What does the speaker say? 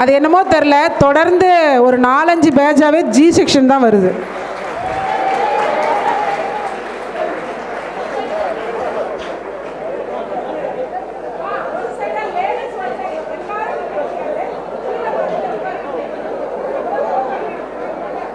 அது என்னமோ தெரில தொடர்ந்து ஒரு நாலஞ்சு பேஜாவே ஜி செக்ஷன் தான் வருது.